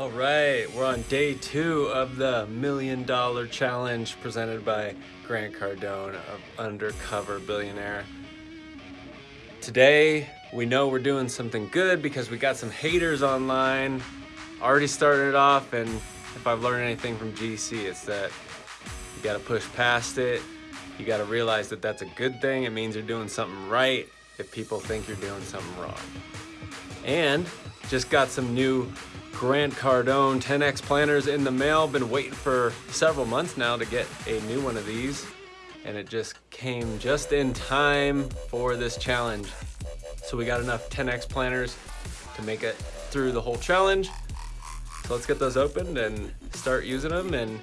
All right, we're on day two of the Million Dollar Challenge presented by Grant Cardone of Undercover Billionaire. Today, we know we're doing something good because we got some haters online. Already started off, and if I've learned anything from GC, it's that you gotta push past it. You gotta realize that that's a good thing. It means you're doing something right if people think you're doing something wrong. And just got some new Grant Cardone 10X planners in the mail. Been waiting for several months now to get a new one of these. And it just came just in time for this challenge. So we got enough 10X planners to make it through the whole challenge. So let's get those opened and start using them and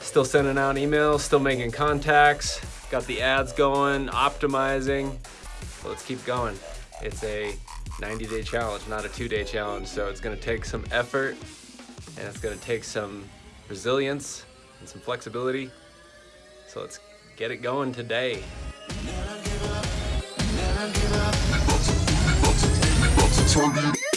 still sending out emails, still making contacts, got the ads going, optimizing. So let's keep going. It's a 90 day challenge, not a two day challenge. So it's gonna take some effort and it's gonna take some resilience and some flexibility. So let's get it going today. Turn it